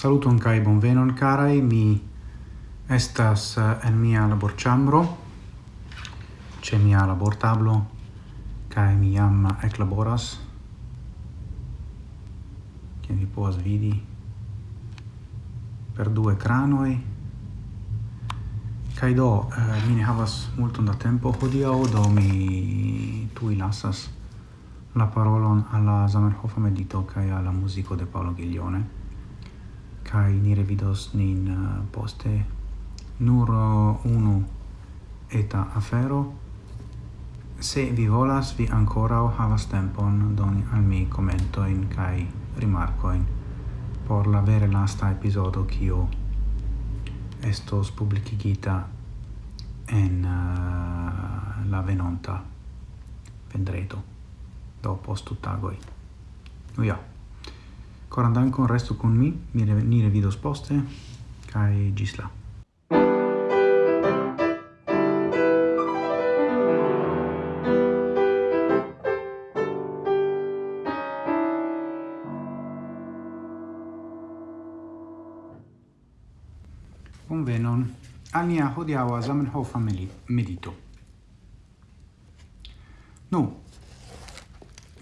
Saluton kai bonvenon carai, mi estas eh, en mia labor chambro, ce mia labor tablo, kai mi jam ec laboras, che vi povas vidi, per due ecranoi, kai do, eh, mi ne havas multon da tempo hodiau, do mi tui lasas la parolon alla Zamenhof medito kai alla musico de Paolo Ghiglione kai ni revidos nin eh, poste. Nur unu eta afero. Se vi volas vi ancora havas tempon doni al mi commentoin kai rimarcoin por la vere lasta episodio kio estos publicigita en uh, la venonta vendredo do post tagoi. Uia. Coran dankon, resto con mi, mi re, ni revidos poste, kaj gisla. Bonvenon al nia hodiaŭa Zamenhof medito. Nu,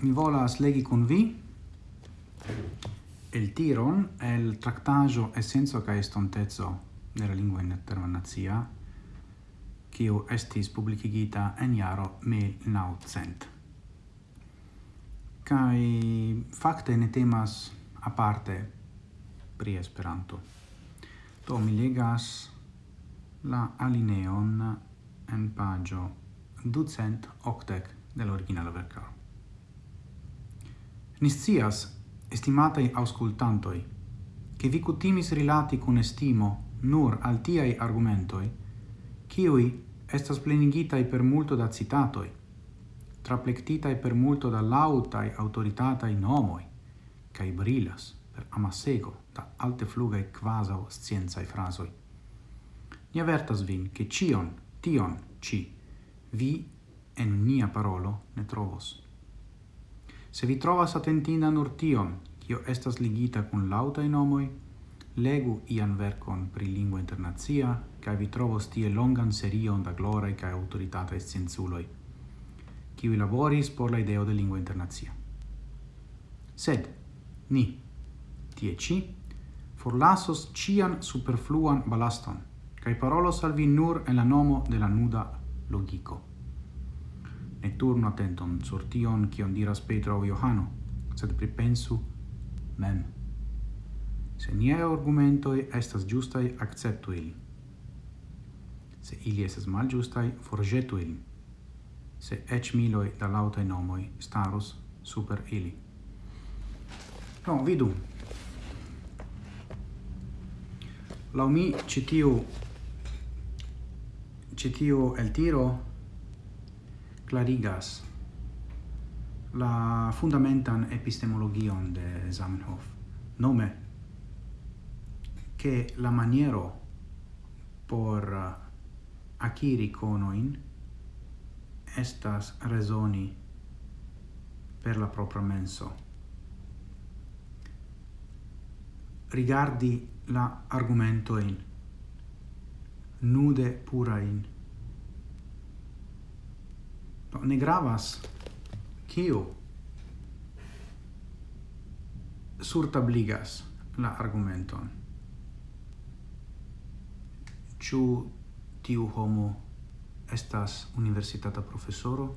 mi volas legi con vi El tiron el tractajo essenzo ca estontezzo nella lingua internazia, kiu estis publicigita en jaro 1900. Kai fakte ne temas aparte pri Esperanto. Do mi legas la alineon en pagio ducent octec de l'originala vercaro. Niscias Estimatai auscultantoi, che vi cutimis rilati cun estimo nur al tiai argumentoi, ciui estas plenigitai per multo da citatoi, traplectitai per multo da lautai autoritatai nomoi, cae brilas per amasego da alte flugae quasau scienzae frasoi. Ni avertas vin che cion, tion, ci, vi en nia parolo ne trovos. Se vi trovas atentinda nur tion, kio estas ligita kun lautaj nomoj, legu ian verkon pri lingvo internacia, kaj vi trovos tie longan serion da gloraj kaj aŭtoritataj scienculoj, kiuj laboris por la ideo de lingvo internacia. Sed ni tie ci, forlasos cian superfluan balaston, kai parolos al vi nur en la nomo de la nuda logico ne turnu attenton sur tion kion diras Petro o Johano, sed pripensu mem. Se nie argumentoi estas giustai, acceptu ili. Se ili estas mal giustai, forgetu ili. Se ec miloi da lautai nomoi starus super ili. No, vidu. Lau mi citiu citiu el tiro clarigas la fundamentan epistemologion de Zamenhof, nome che la maniero por eh, aciri conoin estas resoni per la propria menso. Rigardi la argumento in nude purain, no, ne gravas kiu surtabligas la argumenton. Ĉu tiu homo estas universitata profesoro?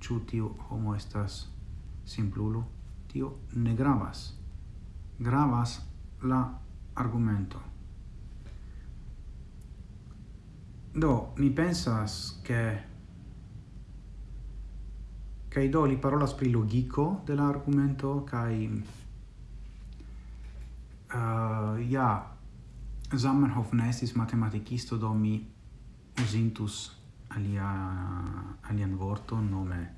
Ĉu tiu homo estas simplulo? Tio ne gravas. Gravas la argumento. Do, mi pensas che kai do li parolas pri logico de la argumento uh, ja Zamenhof ne estis matematikisto do mi usintus alia alian vorto nome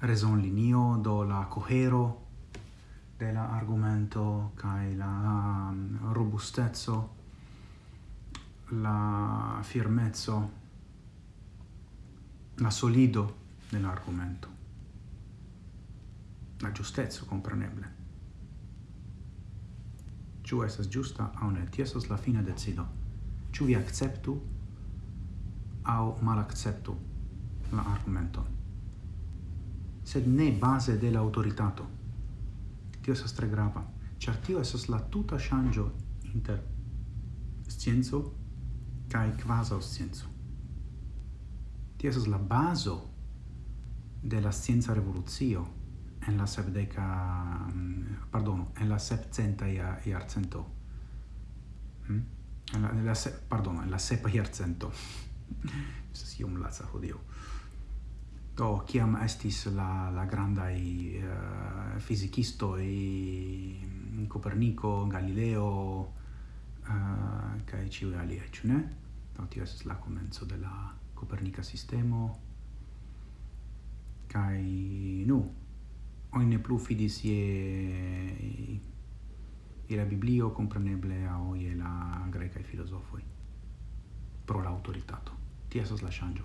reson linio do la cohero de la argumento kai la mm, robustezzo la firmezzo la solido dell'argomento la giustezzo compreneble. Ciu esas giusta au ne, tiesas la fine decido. Ciu vi acceptu au malacceptu la argumenton. Sed ne base de la autoritato. Tio esas tre grava, char tio esas la tuta shangio inter scienzo cae quasau scienzo. Tio esas la baso de la scienza revoluzio en la sepdeca mm, pardon en la sepcenta ia iarcento. Hm en la, en la se, pardon en la sepa iarcento. Se si um laza hodio do kiam estis la la i uh, i Copernico, Galileo eh, uh, kai ci ali ne? Do tio estas la comenzo de la Copernica sistemo. Kai nu oni ne plu fidis ie je la Biblio compreneble au je la greca filosofoi pro la autoritato. Ti esas la shangio.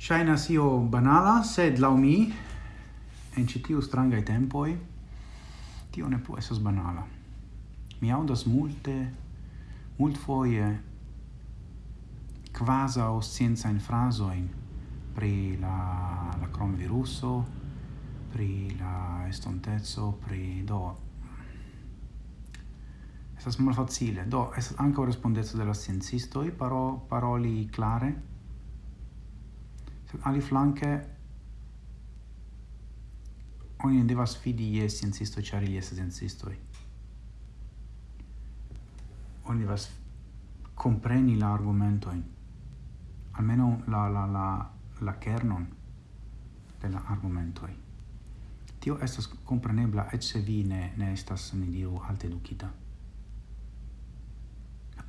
shaina sio banala, sed lau mi, en citiu strangai tempoi, tio ne plu esas banala. Mi audas multe, mult foie, quasau scienzain frasoin pri la, la cronviruso, pri la estontezo, pri do. Estas malfacile. Do, estas ankaŭ respondezo de la sciencistoj paro, paroli clare Sed aliflanke oni ne devas fidi je sciencistoj, ĉar ili estas sciencistoj. Oni devas compreni la argumentoin, almeno la, la, la, la kernon de la argumentoi tio estas comprenebla et se vi ne, ne estas, ni diru, alte educita.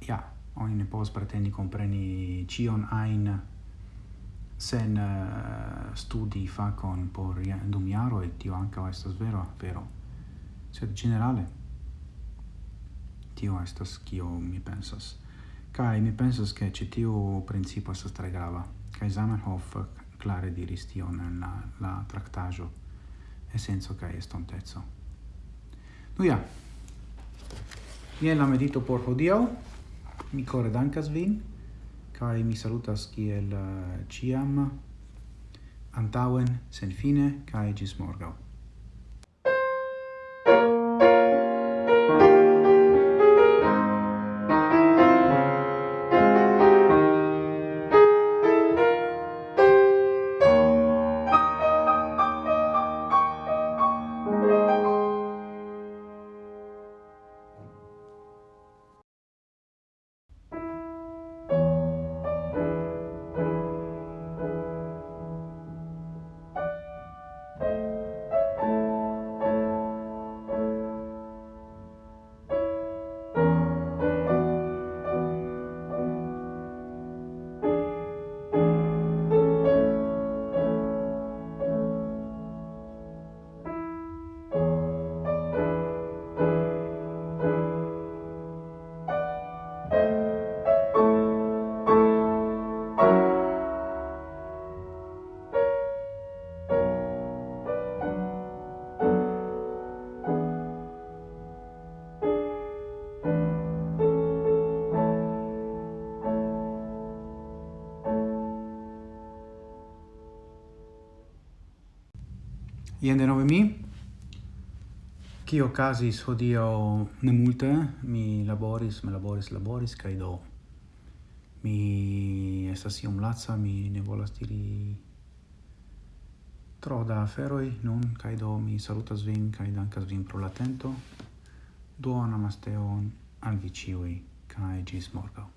Ja, oni ne povas pretendi compreni cion ain sen uh, studi facon por dum jaro, et tio anca estas vero, vero. Sed generale, tio estas kio mi pensas. Kai mi pensas che ci tio principo estas tre grava. Kai Zamenhof clare diris tion en la, la tractajo essenzo cae estontezzo. Nu ja, jen la medito por hodio, mi core dankas vin, cae mi salutas kiel uh, ciam, antauen, sen fine, cae gis morgau. Ien denove mi. Cio casis hodio ne multe, mi laboris, me laboris, laboris, cae do. Mi estas iom laca, mi ne volas diri tro da aferoi nun, cae do mi salutas vin, kai dankas vin pro l'atento. Duo namasteon al vi ciui, kai gis morgau.